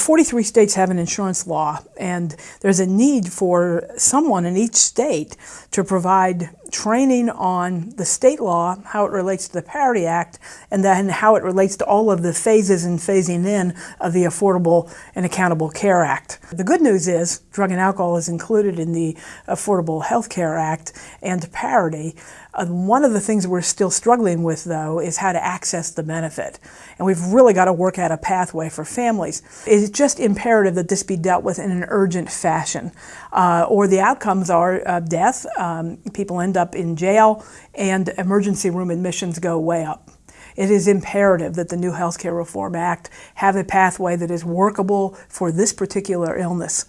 43 states have an insurance law, and there's a need for someone in each state to provide training on the state law, how it relates to the Parity Act, and then how it relates to all of the phases and phasing in of the Affordable and Accountable Care Act. The good news is drug and alcohol is included in the Affordable Health Care Act and parity. Uh, one of the things we're still struggling with, though, is how to access the benefit. And we've really got to work out a pathway for families. It's just imperative that this be dealt with in an urgent fashion, uh, or the outcomes are uh, death, um, people end up in jail, and emergency room admissions go way up. It is imperative that the new Healthcare Reform Act have a pathway that is workable for this particular illness.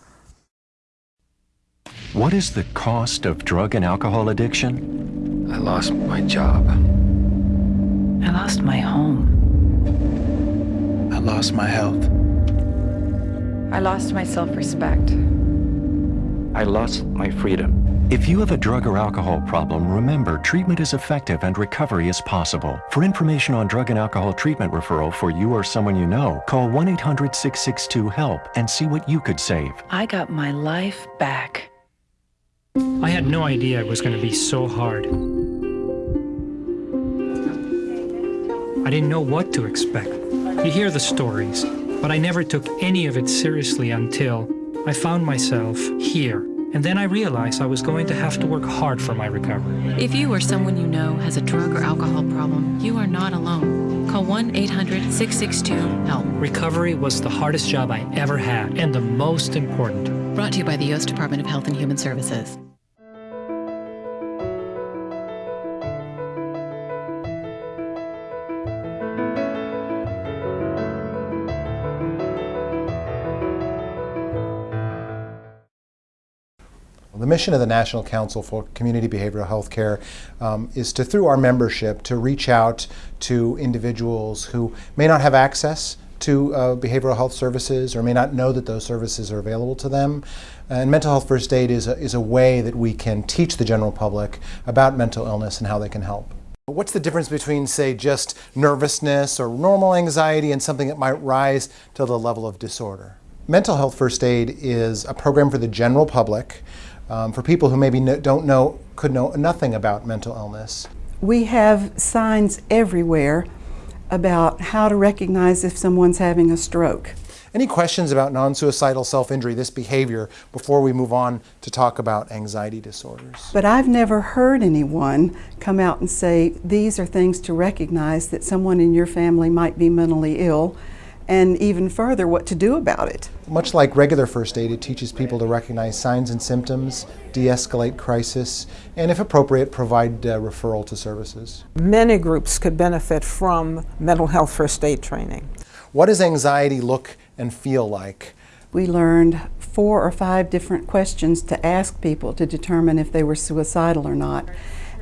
What is the cost of drug and alcohol addiction? I lost my job. I lost my home. I lost my health. I lost my self respect. I lost my freedom. If you have a drug or alcohol problem, remember treatment is effective and recovery is possible. For information on drug and alcohol treatment referral for you or someone you know, call 1 800 662 HELP and see what you could save. I got my life back. I had no idea it was going to be so hard. I didn't know what to expect. You hear the stories, but I never took any of it seriously until I found myself here. And then I realized I was going to have to work hard for my recovery. If you or someone you know has a drug or alcohol problem, you are not alone. Call 1 800 662 HELP. Recovery was the hardest job I ever had and the most important. Brought to you by the U.S. Department of Health and Human Services. The mission of the National Council for Community Behavioral Health Care um, is to, through our membership, to reach out to individuals who may not have access to uh, behavioral health services or may not know that those services are available to them. And mental health first aid is a, is a way that we can teach the general public about mental illness and how they can help. What's the difference between, say, just nervousness or normal anxiety and something that might rise to the level of disorder? Mental health first aid is a program for the general public um, for people who maybe no, don't know, could know nothing about mental illness. We have signs everywhere about how to recognize if someone's having a stroke. Any questions about non-suicidal self-injury, this behavior, before we move on to talk about anxiety disorders? But I've never heard anyone come out and say, these are things to recognize that someone in your family might be mentally ill and even further, what to do about it. Much like regular first aid, it teaches people to recognize signs and symptoms, de escalate crisis, and if appropriate, provide uh, referral to services. Many groups could benefit from mental health first aid training. What does anxiety look and feel like? We learned four or five different questions to ask people to determine if they were suicidal or not.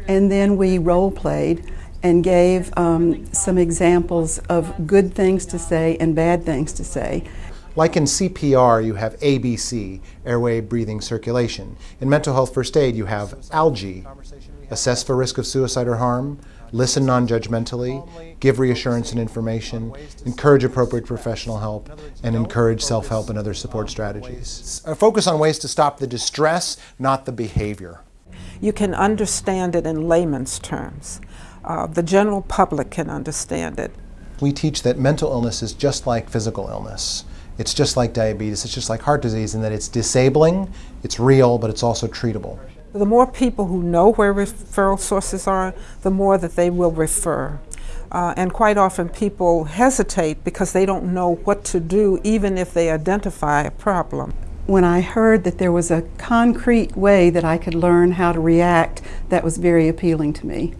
And then we role played and gave um, some examples of good things to say and bad things to say. Like in CPR, you have ABC, airway, breathing, circulation. In mental health first aid, you have ALGEE, assess for risk of suicide or harm, listen non judgmentally, give reassurance and information, encourage appropriate professional help, and encourage self help and other support strategies. A focus on ways to stop the distress, not the behavior. You can understand it in layman's terms uh, the general public can understand it. We teach that mental illness is just like physical illness. It's just like diabetes, it's just like heart disease in that it's disabling, it's real, but it's also treatable. The more people who know where referral sources are, the more that they will refer. Uh, and quite often people hesitate because they don't know what to do even if they identify a problem. When I heard that there was a concrete way that I could learn how to react, that was very appealing to me.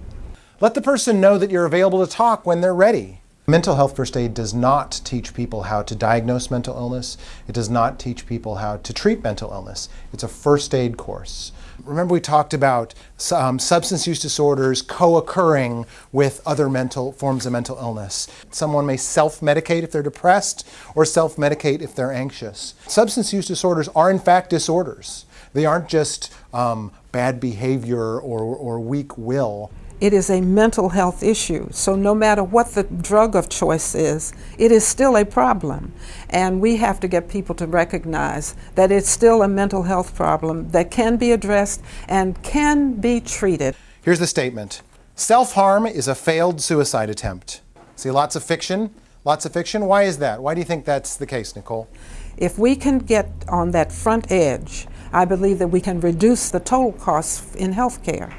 Let the person know that you're available to talk when they're ready. Mental health first aid does not teach people how to diagnose mental illness. It does not teach people how to treat mental illness. It's a first aid course. Remember we talked about um, substance use disorders co-occurring with other mental forms of mental illness. Someone may self-medicate if they're depressed or self-medicate if they're anxious. Substance use disorders are in fact disorders. They aren't just um, bad behavior or, or weak will. It is a mental health issue. So no matter what the drug of choice is, it is still a problem. And we have to get people to recognize that it's still a mental health problem that can be addressed and can be treated. Here's the statement. Self-harm is a failed suicide attempt. See lots of fiction, lots of fiction. Why is that? Why do you think that's the case, Nicole? If we can get on that front edge, I believe that we can reduce the total costs in health care.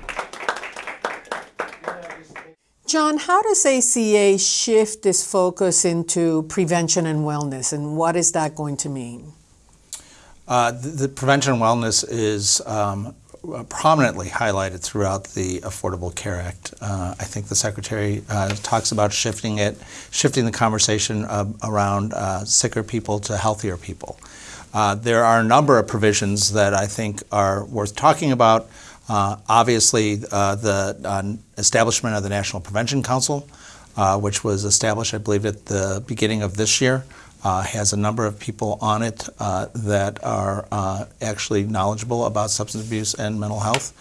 John, how does ACA shift this focus into prevention and wellness, and what is that going to mean? Uh, the, the, prevention and wellness is um, prominently highlighted throughout the Affordable Care Act. Uh, I think the Secretary uh, talks about shifting it, shifting the conversation around uh, sicker people to healthier people. Uh, there are a number of provisions that I think are worth talking about. Uh, obviously, uh, the uh, establishment of the National Prevention Council, which was established, I believe, at the beginning of this year, uh, has a number of people on it uh, that are uh, actually knowledgeable about substance abuse and mental health.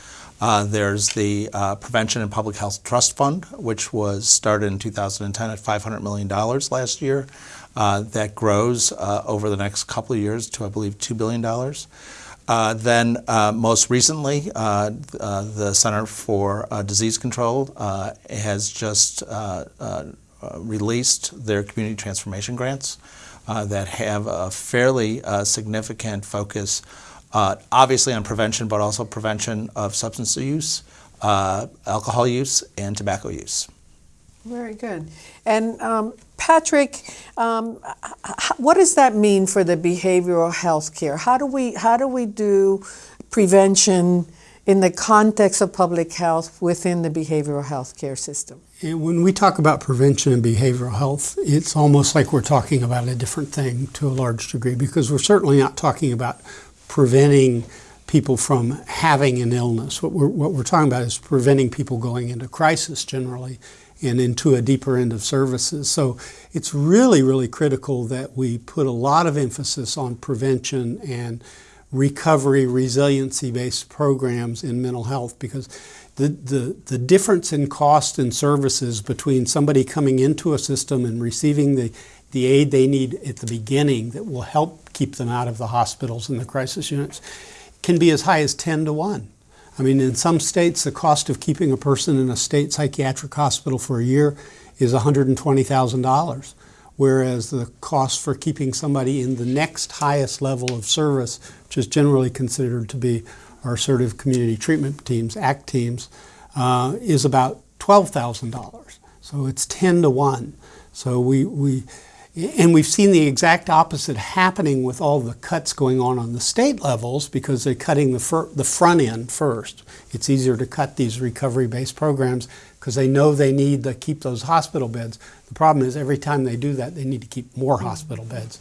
There's the Prevention and Public Health Trust Fund, which was started in 2010 at $500 million last year. That grows over the next couple of years to, I believe, $2 billion. Uh, then, uh, most recently, uh, uh, the Center for uh, Disease Control has just released their community transformation grants that have a fairly significant focus, obviously on prevention, but also prevention of substance use, alcohol use, and tobacco use. Very good. And um, Patrick, um, what does that mean for the behavioral health care? How do we how do we do prevention in the context of public health within the behavioral health care system? And when we talk about prevention and behavioral health, it's almost like we're talking about a different thing to a large degree because we're certainly not talking about preventing people from having an illness. What we're, what we're talking about is preventing people going into crisis generally and into a deeper end of services. So it's really, really critical that we put a lot of emphasis on prevention and recovery, resiliency based programs in mental health because the, the, the difference in cost and services between somebody coming into a system and receiving the, the aid they need at the beginning that will help keep them out of the hospitals and the crisis units can be as high as 10 to 1. I mean, in some states, the cost of keeping a person in a state psychiatric hospital for a year is $120,000, whereas the cost for keeping somebody in the next highest level of service, which is generally considered to be our assertive community treatment teams, ACT teams, uh, is about $12,000. So it's 10 to 1. So we, we, and we've seen the exact opposite happening with all the cuts going on on the state levels because they're cutting the, the front end first. It's easier to cut these recovery based programs because they know they need to keep those hospital beds. The problem is every time they do that, they need to keep more hospital beds.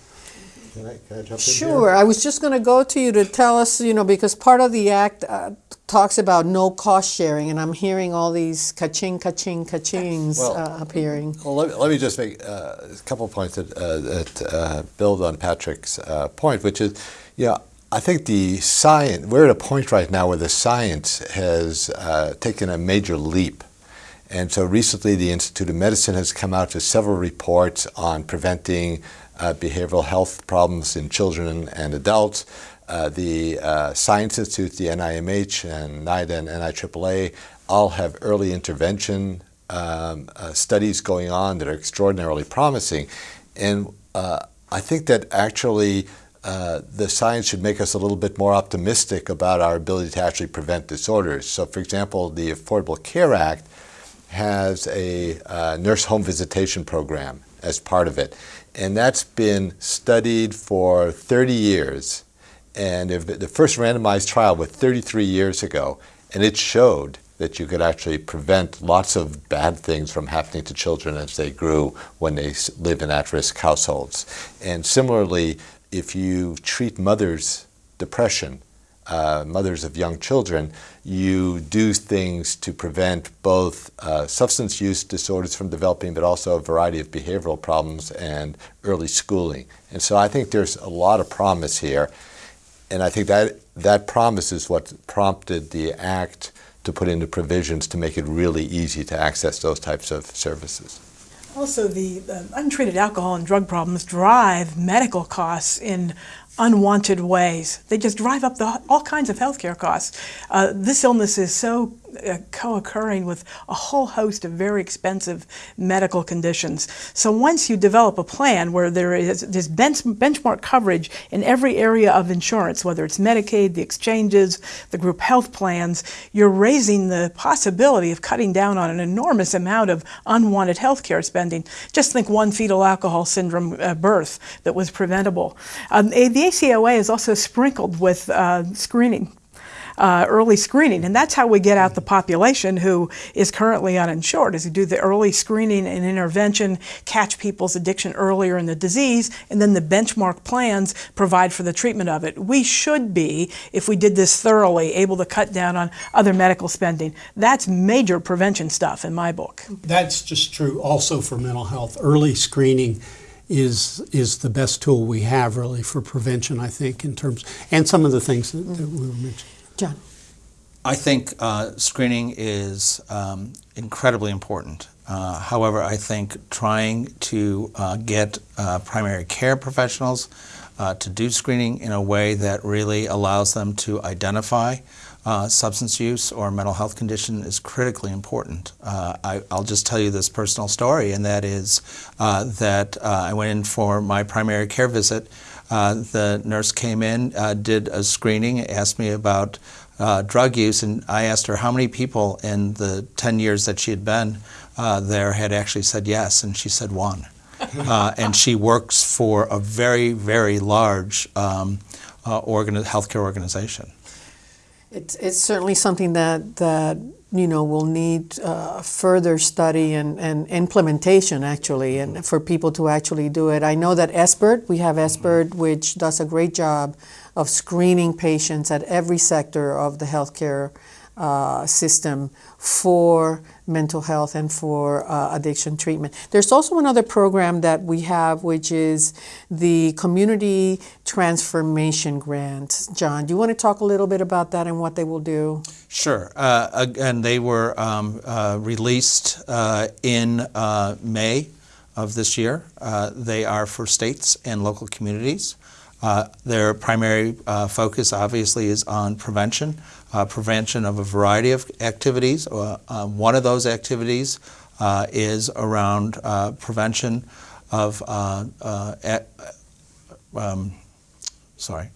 Can I, can I jump in Sure. I was just going to go to you to tell us, you know, because part of the act uh, talks about no cost sharing, and I'm hearing all these ka-ching, ka-ching, ka-chings Well, uh, appearing. Well, let, let me just make uh, a couple of points that, uh, that uh, build on Patrick's uh, point, which is, you know, I think the science, we're at a point right now where the science has uh, taken a major leap. And so recently, the Institute of Medicine has come out with several reports on preventing uh, behavioral health problems in children and adults. Uh, the uh, Science Institute, the NIMH, and NIDA and NIAAA all have early intervention um, uh, studies going on that are extraordinarily promising. And uh, I think that actually uh, the science should make us a little bit more optimistic about our ability to actually prevent disorders. So, for example, the Affordable Care Act has a uh, nurse home visitation program as part of it. And that's been studied for 30 years. And the first randomized trial was 33 years ago, and it showed that you could actually prevent lots of bad things from happening to children as they grew when they live in at risk households. And similarly, if you treat mothers' depression, uh, mothers of young children, you do things to prevent both uh, substance use disorders from developing, but also a variety of behavioral problems and early schooling. And so I think there's a lot of promise here. And I think that that promise is what prompted the act to put into provisions to make it really easy to access those types of services. Also, the uh, untreated alcohol and drug problems drive medical costs in unwanted ways. They just drive up the, all kinds of healthcare costs. Uh, this illness is so uh, co-occurring with a whole host of very expensive medical conditions. So once you develop a plan where there is this bench, benchmark coverage in every area of insurance, whether it's Medicaid, the exchanges, the group health plans, you're raising the possibility of cutting down on an enormous amount of unwanted healthcare spending. Just think one fetal alcohol syndrome uh, birth that was preventable. Um, the ACOA is also sprinkled with uh, screening uh, early screening. And that's how we get out the population who is currently uninsured, is we do the early screening and intervention, catch people's addiction earlier in the disease, and then the benchmark plans provide for the treatment of it. We should be, if we did this thoroughly, able to cut down on other medical spending. That's major prevention stuff in my book. That's just true also for mental health. Early screening is is the best tool we have really for prevention. I think in terms and some of the things that, that we were mentioning. John. I think uh, screening is um, incredibly important. Uh, however, I think trying to uh, get uh, primary care professionals uh, to do screening in a way that really allows them to identify uh, substance use or mental health condition is critically important. I, will just tell you this personal story, and that is that I went in for my primary care visit. The nurse came in, did a screening, asked me about uh, drug use, and I asked her how many people in the 10 years that she had been uh, there had actually said yes, and she said one. Uh, and she works for a very, very large um, uh, organi- healthcare organization. It's, it's certainly something that, that you know will need uh, further study and, and implementation actually and for people to actually do it. I know that SBIRT, we have SBIRT which does a great job of screening patients at every sector of the healthcare uh, system for mental health and for uh, addiction treatment. There's also another program that we have, which is the Community Transformation Grant. John, do you want to talk a little bit about that and what they will do? Sure. Uh, again, they were um, uh, released uh, in uh, May of this year. they are for states and local communities. Their primary focus, obviously, is on prevention, uh, prevention of a variety of activities. Uh, um, one of those activities uh, is around uh, prevention of, um, sorry,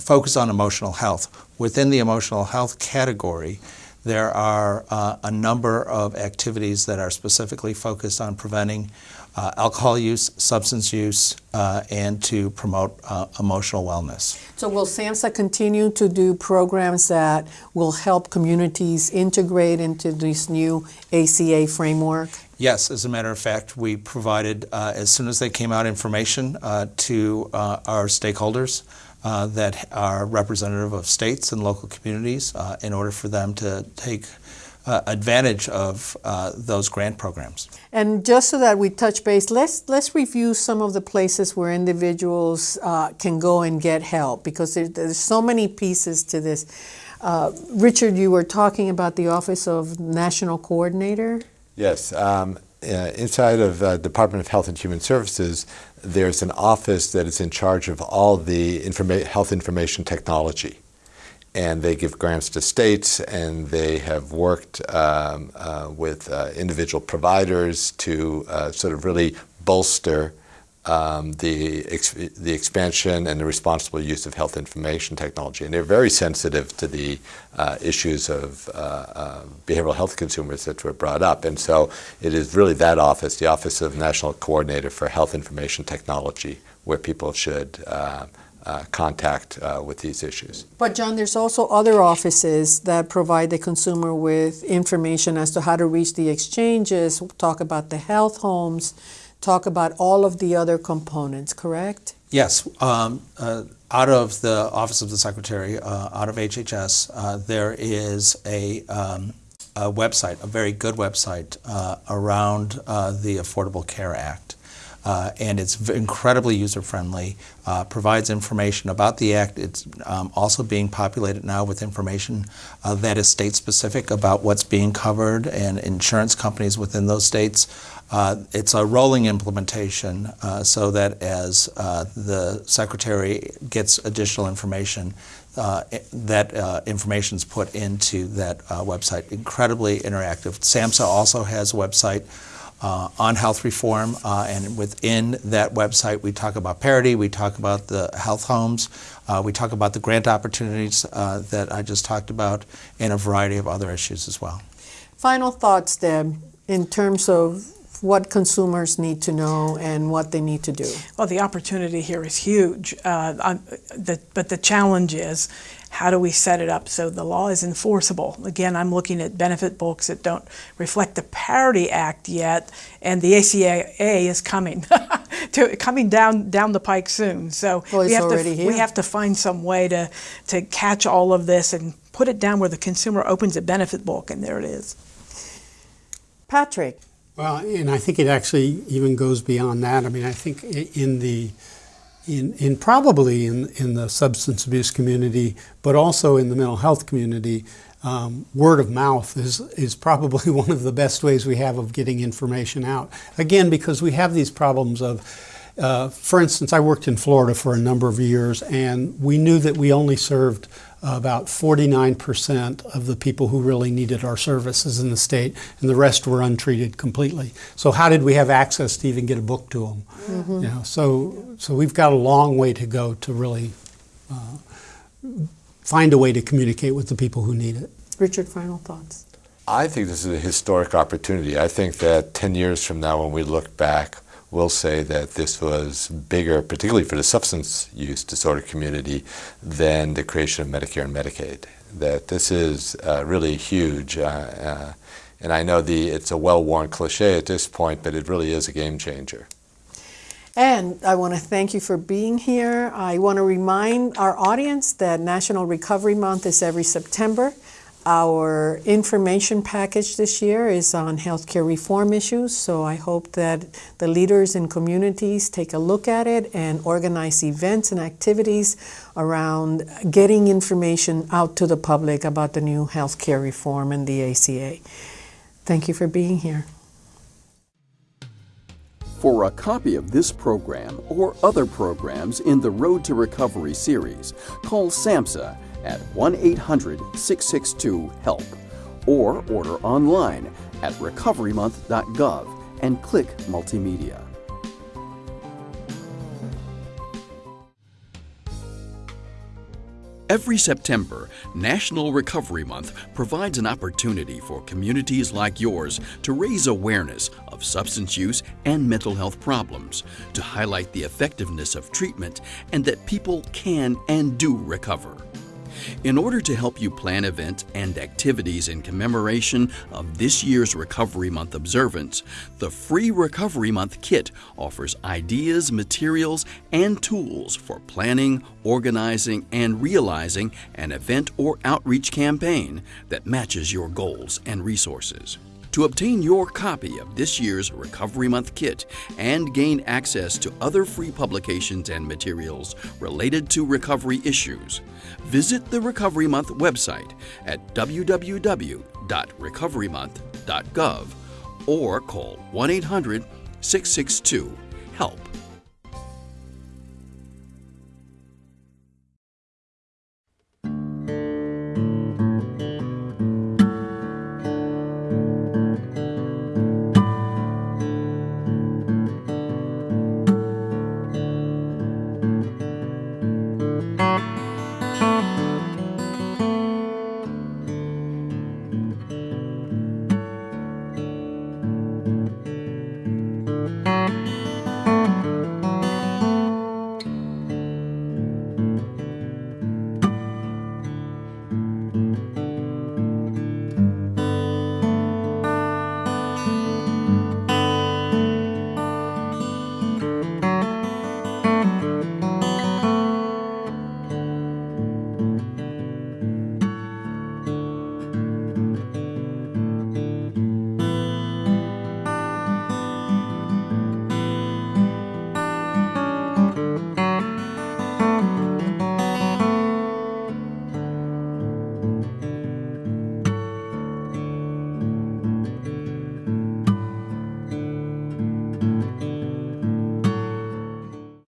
focus on emotional health. Within the emotional health category, there are a number of activities that are specifically focused on preventing uh, alcohol use, substance use, uh, and to promote uh, emotional wellness. So, will SAMHSA continue to do programs that will help communities integrate into this new ACA framework? Yes, as a matter of fact, we provided, uh, as soon as they came out, information uh, to uh, our stakeholders. that are representative of states and local communities in order for them to take uh, advantage of uh, those grant programs. And just so that we touch base, let's let's review some of the places where individuals uh, can go and get help because there, there's so many pieces to this. Uh, Richard, you were talking about the Office of National Coordinator. Yes. Um, uh, inside of uh, Department of Health and Human Services, there's an office that is in charge of all the informa- health information technology and they give grants to states, and they have worked um, uh, with uh, individual providers to uh, sort of really bolster um, the ex the expansion and the responsible use of health information technology. And they're very sensitive to the uh, issues of uh, uh, behavioral health consumers that were brought up. And so it is really that office, the Office of National Coordinator for Health Information Technology, where people should uh, contact uh, with these issues. But John, there's also other offices that provide the consumer with information as to how to reach the exchanges, talk about the health homes, talk about all of the other components, correct? Yes. Um, uh, out of the Office of the Secretary, uh, out of HHS, uh, there is a, um, a, website, a very good website uh, around the Affordable Care Act uh, and it's incredibly user-friendly, uh, provides information about the Act. It's um, also being populated now with information uh, that is state-specific about what's being covered and insurance companies within those states. Uh, it's a rolling implementation uh, so that as uh, the Secretary gets additional information, that information is put into that website. Incredibly interactive. SAMHSA also has a website uh, on health reform, uh, and within that website, we talk about parity, we talk about the health homes, uh, we talk about the grant opportunities uh, that I just talked about, and a variety of other issues as well. Final thoughts, Deb, in terms of what consumers need to know and what they need to do? Well, the opportunity here is huge, uh, the, but the challenge is how do we set it up so the law is enforceable? Again, I'm looking at benefit books that don't reflect the Parity Act yet, and the ACA is coming, to, coming down down the pike soon. So well, we have to here. we have to find some way to to catch all of this and put it down where the consumer opens a benefit book, and there it is. Patrick, Well, and I think it actually even goes beyond that. I mean, I think in the in, in probably in, in the substance abuse community, but also in the mental health community, um, word of mouth is, is probably one of the best ways we have of getting information out. Again, because we have these problems of, uh, for instance, I worked in Florida for a number of years, and we knew that we only served about 49% of the people who really needed our services in the state, and the rest were untreated completely. So how did we have access to even get a book to them? Mm-hmm. You know, so so we've got a long way to go to really uh, find a way to communicate with the people who need it. Richard, final thoughts. I think this is a historic opportunity. I think that 10 years from now, when we look back, will say that this was bigger, particularly for the substance use disorder community, than the creation of Medicare and Medicaid. That this is uh, really huge. Uh, uh, and I know the, it's a well-worn cliche at this point, but it really is a game changer. And I want to thank you for being here. I want to remind our audience that National Recovery Month is every September. Our information package this year is on healthcare reform issues, so I hope that the leaders in communities take a look at it and organize events and activities around getting information out to the public about the new healthcare reform and the ACA. Thank you for being here. For a copy of this program or other programs in the Road to Recovery series, call SAMHSA at 1 800 662 HELP or order online at recoverymonth.gov and click Multimedia. Every September, National Recovery Month provides an opportunity for communities like yours to raise awareness of substance use and mental health problems, to highlight the effectiveness of treatment, and that people can and do recover. In order to help you plan events and activities in commemoration of this year's Recovery Month observance, the free Recovery Month kit offers ideas, materials, and tools for planning, organizing, and realizing an event or outreach campaign that matches your goals and resources. To obtain your copy of this year's Recovery Month kit and gain access to other free publications and materials related to recovery issues, visit the Recovery Month website at www.recoverymonth.gov or call 1 800 662 HELP.